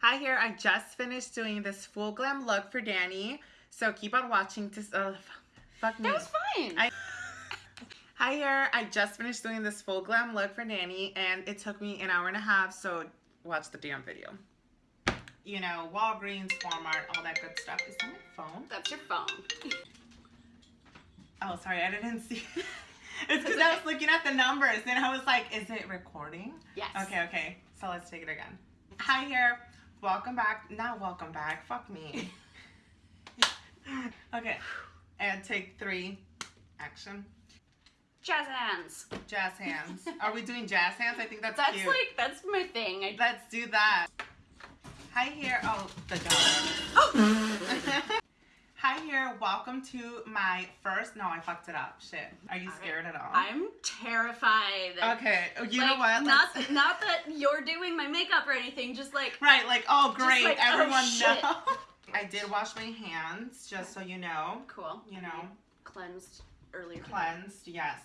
Hi here, I just finished doing this full glam look for Danny. So keep on watching to, uh, fuck me. That was fine. I- Hi here, I just finished doing this full glam look for Danny and it took me an hour and a half, so watch the damn video. You know, Walgreens, Walmart, all that good stuff. Is that my phone? That's your phone. Oh, sorry, I didn't see. it's because I was looking at the numbers and I was like, is it recording? Yes. Okay, okay. So let's take it again. Hi here. Welcome back. Not welcome back. Fuck me. okay. And take three. Action. Jazz hands. Jazz hands. Are we doing jazz hands? I think that's, That's cute. like that's my thing. I Let's do that. Hi here. Oh, the dog. oh. Here. Welcome to my first. No, I fucked it up. Shit. Are you scared at all? I'm terrified. Okay. Oh, You know Like, what? Not not that you're doing my makeup or anything. Just like Right, like, oh, great. like, oh, Everyone shit. knows. I did wash my hands, just so you know. cool. You know, cleansed earlier. cleansed, yes.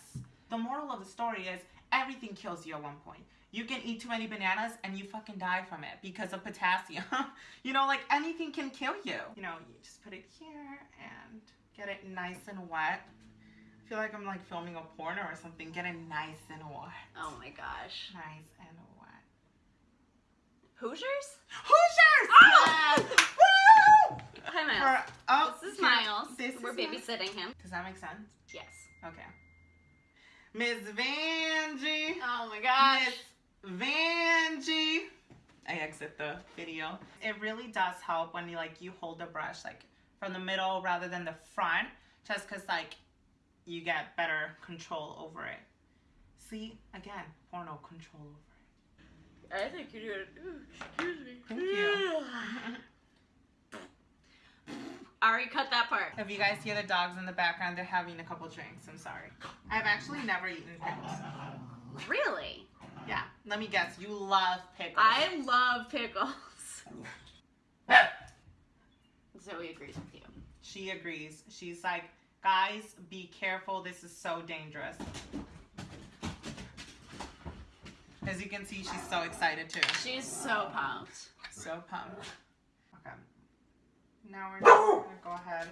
The moral of the story is everything kills you at one point. You can eat too many bananas and you fucking die from it because of potassium. you know, like anything can kill you. You know, you just put it here and get it nice and wet. I feel like I'm like filming a porno or something. Get it nice and wet. Oh my gosh. Nice and wet. Hoosiers? Hoosiers! Oh! Yes! Woo! Hi Miles. For, oh, this is Miles. This We're is Miles. babysitting him. Does that make sense? Yes. Okay. Miss Vanjie. Oh my gosh. Miss Vanjie. I exit the video. It really does help when you like you hold the brush like from the middle rather than the front, just cause like you get better control over it. See, again, porno control over it. I think you do it. Ooh, excuse me. Thank you. I already cut that part. If you guys hear the dogs in the background, they're having a couple drinks. I'm sorry. I've actually never eaten pickles. Really? Yeah, let me guess. You love pickles. I love pickles. Zoe agrees with you. She agrees. She's like, guys, be careful. This is so dangerous. As you can see, she's so excited too. She's so pumped. So pumped. Okay. Now we're just gonna go ahead.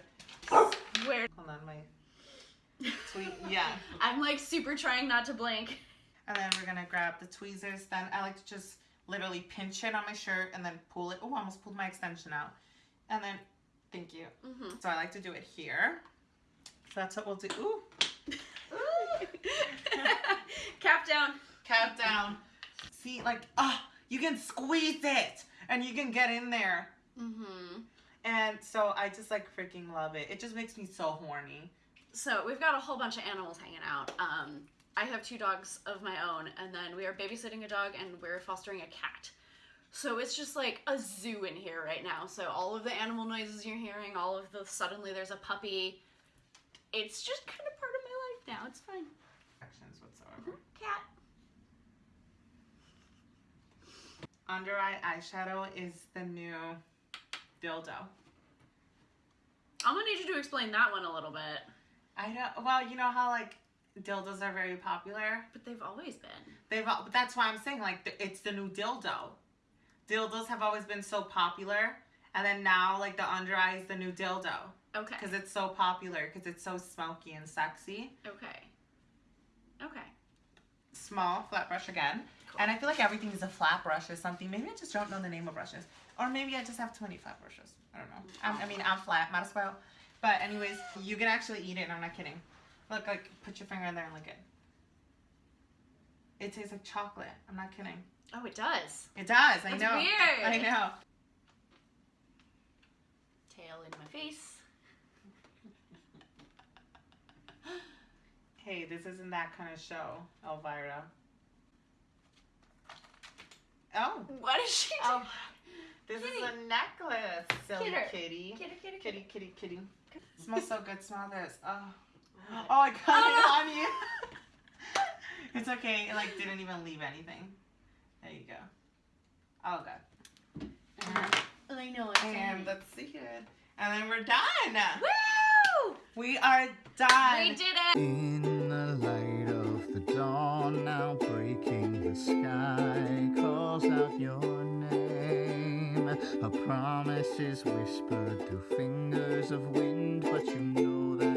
Where Hold on, my tweet. Yeah. I'm like super trying not to blink. And then we're gonna grab the tweezers. Then I like to just literally pinch it on my shirt and then pull it. Oh, I almost pulled my extension out. And then, thank you. Mm-hmm. So I like to do it here. So that's what we'll do. Ooh. Cap down. Cap down. See, like, ah, you can squeeze it and you can get in there. Mm-hmm. And so I just like freaking love it. It just makes me so horny. So we've got a whole bunch of animals hanging out. Um, I have two dogs of my own, and then we are babysitting a dog and we're fostering a cat. So it's just like a zoo in here right now. So all of the animal noises you're hearing, all of the suddenly there's a puppy. It's just kind of part of my life now. It's fine. Actions whatsoever. Cat. Under eye eyeshadow is the new dildo. I'm gonna need you to explain that one a little bit. I don't. Well, you know how like dildos are very popular. But they've always been. They've. But that's why I'm saying like it's the new dildo. Dildos have always been so popular, and then now like the under eye is the new dildo Okay. because it's so popular because it's so smoky and sexy. Okay. Okay. Small flat brush again, and I feel like everything is a flat brush or something. Maybe I just don't know the name of brushes, or maybe I just have too many flat brushes. I don't know. I'm, I mean, I'm flat, might as well. But anyways, you can actually eat it. and I'm not kidding. Look, like put your finger in there and lick it. It tastes like chocolate. I'm not kidding. Oh, it does. It does. I That's know. weird. I know. Tail in my face. Hey, this isn't that kind of show, Elvira. Oh, What is she Oh. doing? this Kitty. is a necklace, silly kitty. Kitty, kitty, Kitty, kitty, kitty. smells so good. Smell this. Oh, Oh. oh, I got Oh, it on you. it's okay. It like didn't even leave anything. There you go. Oh god. And, I know it's and let's see it. And then we're done. Woo! We are done. We did it. In the light of the dawn, now breaking the sky, calls out your name. A promise is whispered through fingers of wind, but you know that it's never.